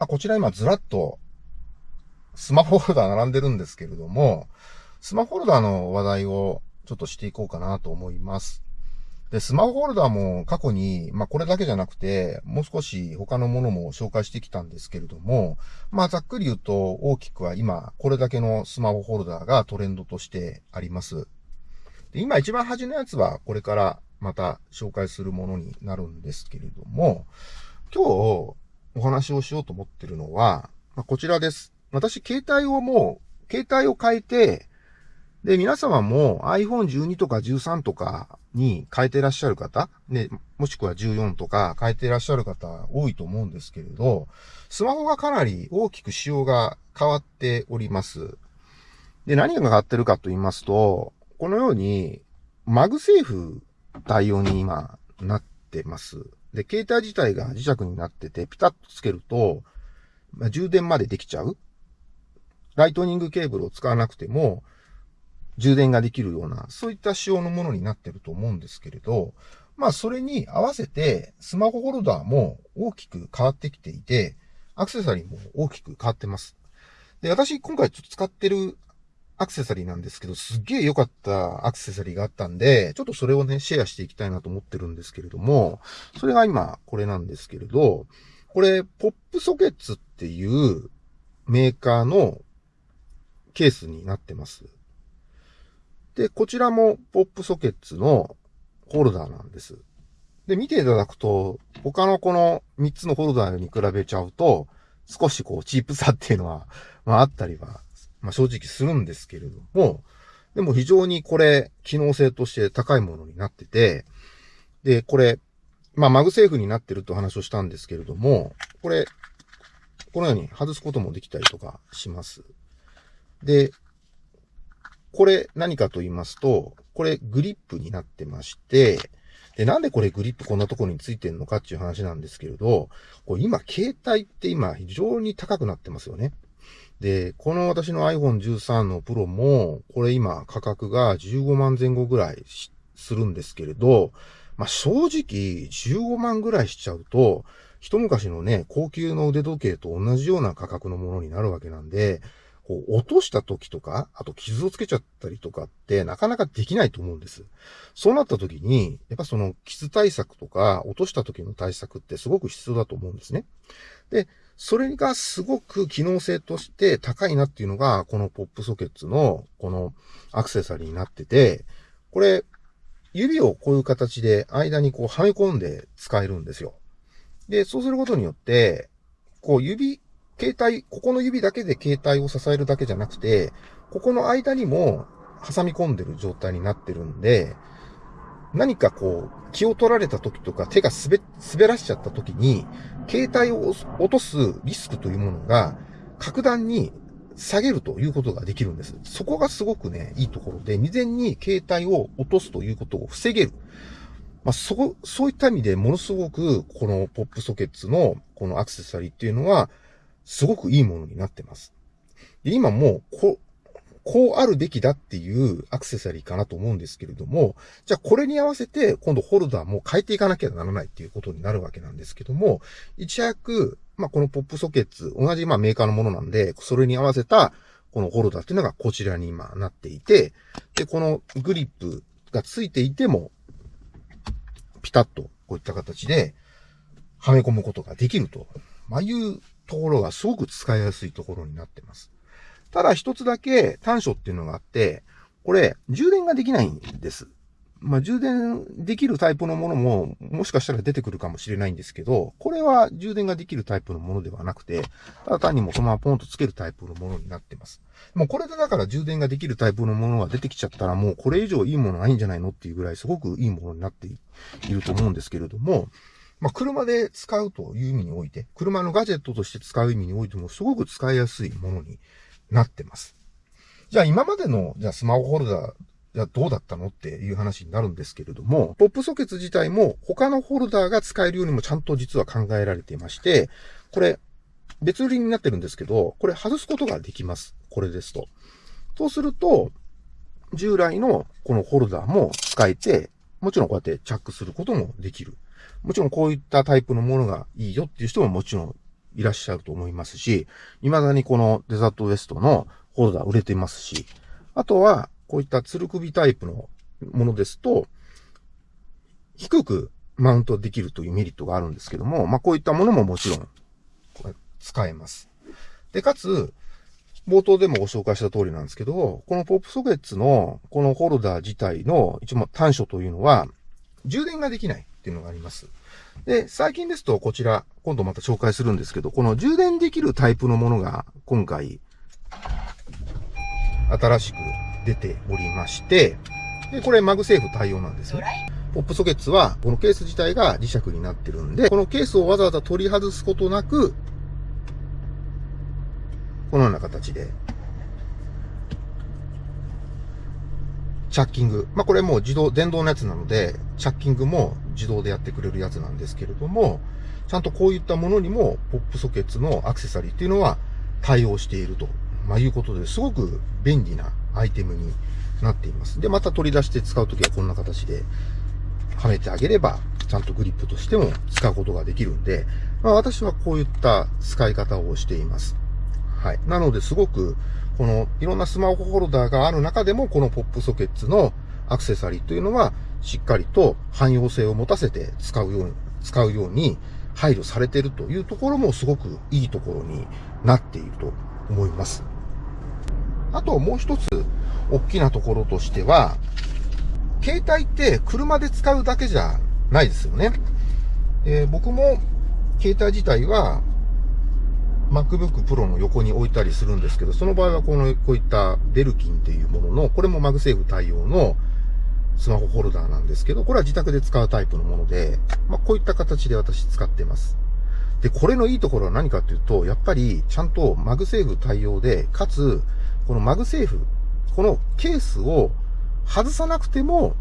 あ、こちら今ずらっとスマホホルダー並んでるんですけれども、スマホホルダーの話題をちょっとしていこうかなと思います。で、スマホホルダーも過去に、まあこれだけじゃなくて、もう少し他のものも紹介してきたんですけれども、まあざっくり言うと大きくは今、これだけのスマホホルダーがトレンドとしてあります。で今一番端のやつはこれからまた紹介するものになるんですけれども、今日お話をしようと思ってるのは、まあ、こちらです。私、携帯をもう、携帯を変えて、で、皆様も iPhone12 とか13とかに変えてらっしゃる方、ね、もしくは14とか変えてらっしゃる方多いと思うんですけれど、スマホがかなり大きく仕様が変わっております。で、何が変わってるかと言いますと、このように、 MagSafe対応に今なってます。で、携帯自体が磁石になってて、ピタッとつけると、まあ、充電までできちゃう。ライトニングケーブルを使わなくても、充電ができるような、そういった仕様のものになってると思うんですけれど、まあそれに合わせてスマホホルダーも大きく変わってきていて、アクセサリーも大きく変わってます。で、私今回ちょっと使ってるアクセサリーなんですけど、すっげえ良かったアクセサリーがあったんで、ちょっとそれをね、シェアしていきたいなと思ってるんですけれども、それが今これなんですけれど、これ、ポップソケッツっていうメーカーのケースになってます。で、こちらもポップソケッツのホルダーなんです。で、見ていただくと、他のこの3つのホルダーに比べちゃうと、少しこう、チープさっていうのは、まああったりは、まあ正直するんですけれども、でも非常にこれ、機能性として高いものになってて、で、これ、まあ MagSafe になってると話をしたんですけれども、これ、このように外すこともできたりとかします。で、これ何かと言いますと、これグリップになってまして、で、なんでこれグリップこんなところについてるのかっていう話なんですけれど、これ今、携帯って今非常に高くなってますよね。で、この私の iPhone 13の Pro も、これ今価格が15万前後ぐらいするんですけれど、まあ、正直15万ぐらいしちゃうと、一昔のね、高級の腕時計と同じような価格のものになるわけなんで、こう、落とした時とか、あと傷をつけちゃったりとかってなかなかできないと思うんです。そうなった時に、やっぱその傷対策とか、落とした時の対策ってすごく必要だと思うんですね。で、それがすごく機能性として高いなっていうのが、このポップソケッツのこのアクセサリーになってて、これ、指をこういう形で間にこうはめ込んで使えるんですよ。で、そうすることによって、こう指携帯、ここの指だけで携帯を支えるだけじゃなくて、ここの間にも挟み込んでる状態になってるんで、何かこう、気を取られた時とか手が滑、滑らしちゃった時に、携帯を落とすリスクというものが、格段に下げるということができるんです。そこがすごくね、いいところで、未然に携帯を落とすということを防げる。まあ、そ、そういった意味でものすごく、このポップソケッツのこのアクセサリーっていうのは、すごくいいものになってます。で今もう、こ、こうあるべきだっていうアクセサリーかなと思うんですけれども、じゃあこれに合わせて今度ホルダーも変えていかなきゃならないっていうことになるわけなんですけども、一躍、まあこのポップソケッツ、同じまあメーカーのものなんで、それに合わせたこのホルダーっていうのがこちらに今なっていて、で、このグリップがついていても、ピタッとこういった形ではめ込むことができると、まあ、いうところがすごく使いやすいところになってます。ただ一つだけ短所っていうのがあって、これ、充電ができないんです。まあ、充電できるタイプのものも、もしかしたら出てくるかもしれないんですけど、これは充電ができるタイプのものではなくて、ただ単にもそのままポンとつけるタイプのものになってます。もうこれでだから充電ができるタイプのものが出てきちゃったらもうこれ以上いいものないんじゃないのっていうぐらいすごくいいものになっていると思うんですけれども、まあ、車で使うという意味において、車のガジェットとして使う意味においてもすごく使いやすいものになってます。じゃあ今までの、じゃあスマホホルダー、じゃあどうだったのっていう話になるんですけれども、ポップソケツ自体も他のホルダーが使えるようにもちゃんと実は考えられていまして、これ別売りになってるんですけど、これ外すことができます。これですと。そうすると、従来のこのホルダーも使えて、もちろんこうやってチャックすることもできる。もちろんこういったタイプのものがいいよっていう人ももちろんいらっしゃると思いますし、未だにこのデザートウエストのホルダー売れてますし、あとは、こういったつる首タイプのものですと、低くマウントできるというメリットがあるんですけども、まあ、こういったものももちろん、使えます。で、かつ、冒頭でもご紹介した通りなんですけど、このポップソケッツのこのホルダー自体の一応短所というのは、充電ができないっていうのがあります。で、最近ですとこちら、今度また紹介するんですけど、この充電できるタイプのものが今回、新しく出ておりまして、で、これ MagSafe 対応なんですよ。 PopSockets は、このケース自体が磁石になってるんで、このケースをわざわざ取り外すことなく、このような形で、チャッキング。まあ、これもう自動、電動のやつなので、チャッキングも自動でやってくれるやつなんですけれども、ちゃんとこういったものにも、ポップソケッツのアクセサリーっていうのは対応していると、まあ、いうことですごく便利なアイテムになっています。で、また取り出して使うときはこんな形ではめてあげれば、ちゃんとグリップとしても使うことができるんで、まあ、私はこういった使い方をしています。はい。なので、すごく、このいろんなスマホホルダーがある中でも、このポップソケッツのアクセサリーというのは、しっかりと汎用性を持たせて使うように、使うように配慮されているというところもすごくいいところになっていると思います。あともう一つ、大きなところとしては、携帯って車で使うだけじゃないですよね。えー、僕も携帯自体は MacBook Pro の横に置いたりするんですけど、その場合はこの、こういったベルキンっていうものの、これも MagSafe 対応のスマホホルダーなんですけど、これは自宅で使うタイプのもので、まあ、こういった形で私使ってます。で、これのいいところは何かっていうと、やっぱりちゃんと MagSafe 対応で、かつ、この MagSafe、このケースを外さなくても、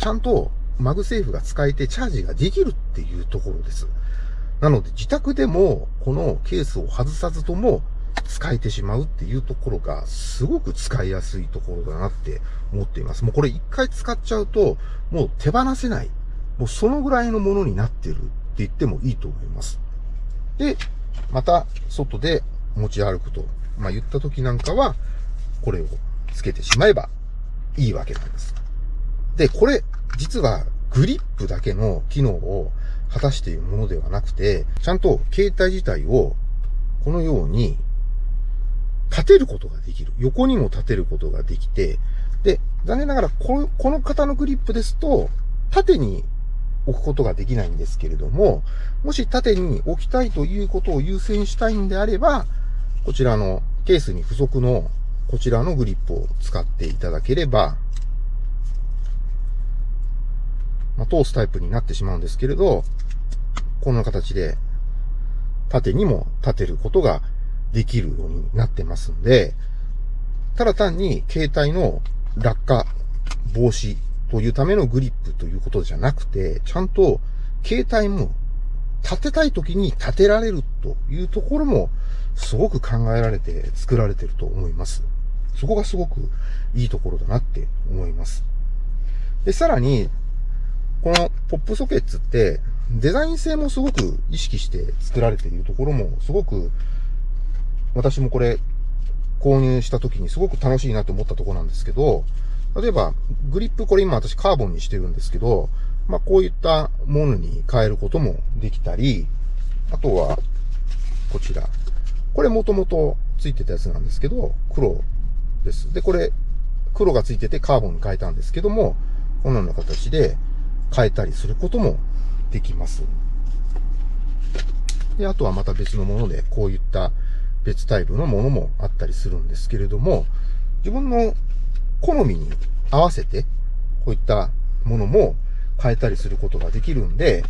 ちゃんと MagSafe が使えてチャージができるっていうところです。なので自宅でもこのケースを外さずとも使えてしまうっていうところがすごく使いやすいところだなって思っています。もうこれ一回使っちゃうともう手放せない。もうそのぐらいのものになってるって言ってもいいと思います。で、また外で持ち歩くと、まあ言った時なんかはこれをつけてしまえばいいわけなんです。で、これ、実はグリップだけの機能を果たしているものではなくて、ちゃんと携帯自体をこのように立てることができる。横にも立てることができて、で、残念ながらこの、この型のグリップですと、縦に置くことができないんですけれども、もし縦に置きたいということを優先したいんであれば、こちらのケースに付属のこちらのグリップを使っていただければ、まあ、通すタイプになってしまうんですけれど、こんな形で縦にも立てることができるようになってますんで、ただ単に携帯の落下防止というためのグリップということじゃなくて、ちゃんと携帯も立てたい時に立てられるというところもすごく考えられて作られてると思います。そこがすごくいいところだなって思います。で、さらに、このポップソケッツってデザイン性もすごく意識して作られているところもすごく私もこれ購入した時にすごく楽しいなと思ったとこなんですけど、例えばグリップこれ今私カーボンにしてるんですけど、まあこういったものに変えることもできたり、あとはこちら。これもともとついてたやつなんですけど、黒です。で、これ黒がついててカーボンに変えたんですけども、このような形で変えたりすることもできます。で、あとはまた別のもので、こういった別タイプのものもあったりするんですけれども、自分の好みに合わせて、こういったものも変えたりすることができるんで、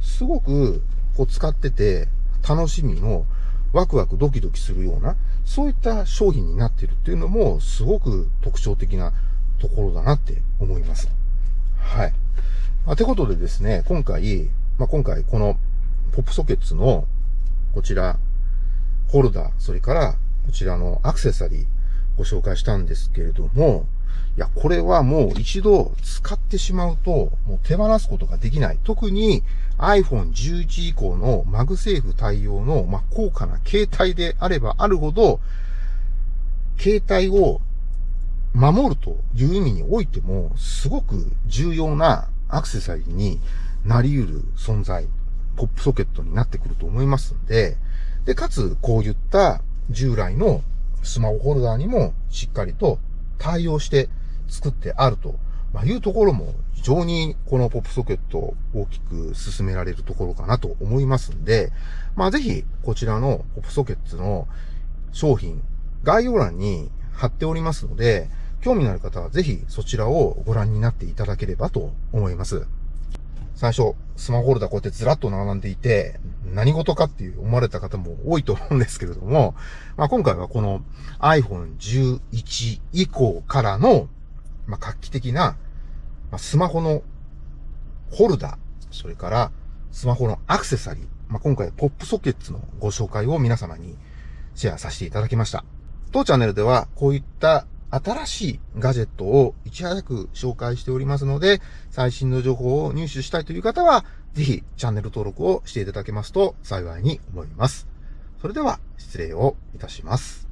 すごくこう使ってて楽しみのワクワクドキドキするような、そういった商品になってるっていうのもすごく特徴的なところだなって思います。はい。あ、てことでですね、今回、まあ、今回この PopSockets のこちら、ホルダー、それからこちらのアクセサリーご紹介したんですけれども、いや、これはもう一度使ってしまうと、もう手放すことができない。特に iPhone 11以降の MagSafe 対応の、まあ、高価な携帯であればあるほど、携帯を守るという意味においても、すごく重要なアクセサリーになり得る存在、ポップソケットになってくると思いますんで、で、かつ、こういった従来のスマホホルダーにもしっかりと対応して作ってあると、ま、いうところも非常にこのポップソケットを大きく進められるところかなと思いますんで、まあ、ぜひこちらのポップソケットの商品、概要欄に貼っておりますので、興味のある方はぜひそちらをご覧になっていただければと思います。最初、スマホホルダーこうやってずらっと並んでいて、何事かっていう思われた方も多いと思うんですけれども、まあ、今回はこの iPhone 11以降からの、まあ、画期的な、まあ、スマホのホルダー、それからスマホのアクセサリー、まあ、今回ポップソケッツのご紹介を皆様にシェアさせていただきました。当チャンネルではこういった新しいガジェットをいち早く紹介しておりますので、最新の情報を入手したいという方は、ぜひチャンネル登録をしていただけますと幸いに思います。それでは失礼をいたします。